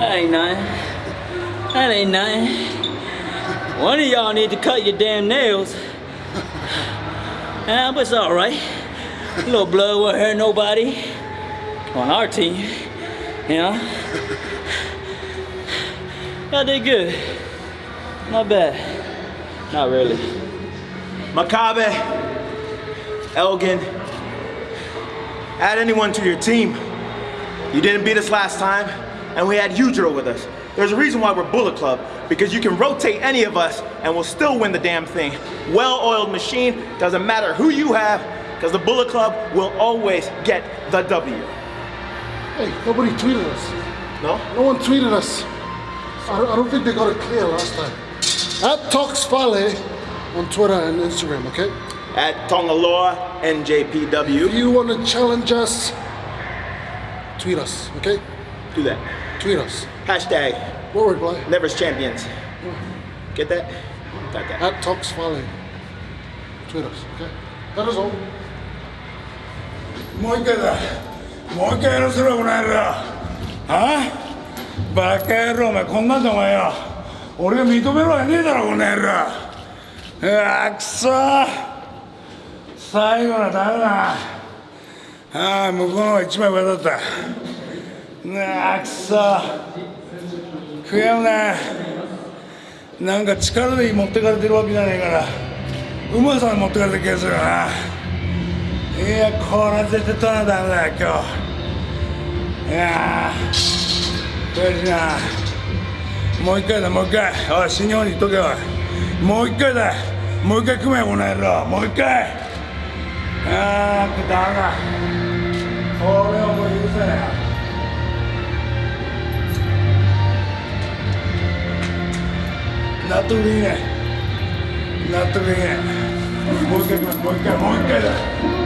That ain't nothing. That ain't nothing. One of y'all need to cut your damn nails. Yeah, but it's all right. A little blood won't hurt nobody on our team. You know? Y'all did good. Not bad. Not really. Makabe, Elgin, add anyone to your team. You didn't beat us last time, and we had Yujiro with us. There's a reason why we're Bullet Club, because you can rotate any of us and we'll still win the damn thing. Well-oiled machine, doesn't matter who you have, because the Bullet Club will always get the W. Hey, nobody tweeted us. No? No one tweeted us. I don't, I don't think they got it clear last time. At Talks Fale on Twitter and Instagram, okay? At Tongaloa NJPW. If you want to challenge us, tweet us, okay? Do that. Tweet us. Hashtag What word, boy? Never's Champions. Get that? Got that. At Talks Fale. Tweet us, okay? That is all. もう一回だもう一回やらせろこの野郎あバカ野郎お前こんなんでお前よ俺が認めろやねえだろこの野郎うわくそ最後のはダメだああ向こうの方が一枚上だったうわくそ。悔やむななんか力で持ってかれてるわけじゃねえから。うまさで持ってかれてる気がするよな。いやこれは絶対取らなダメだよ今日。いや悔しいな。もう一回だもう一回。おい新日本に言っとけおい。もう一回だ。もう一回組めよこの野郎。もう一回。ああダメだ。これは Natuline. Natuline. Búsquenme, búsquenme, búsquenme.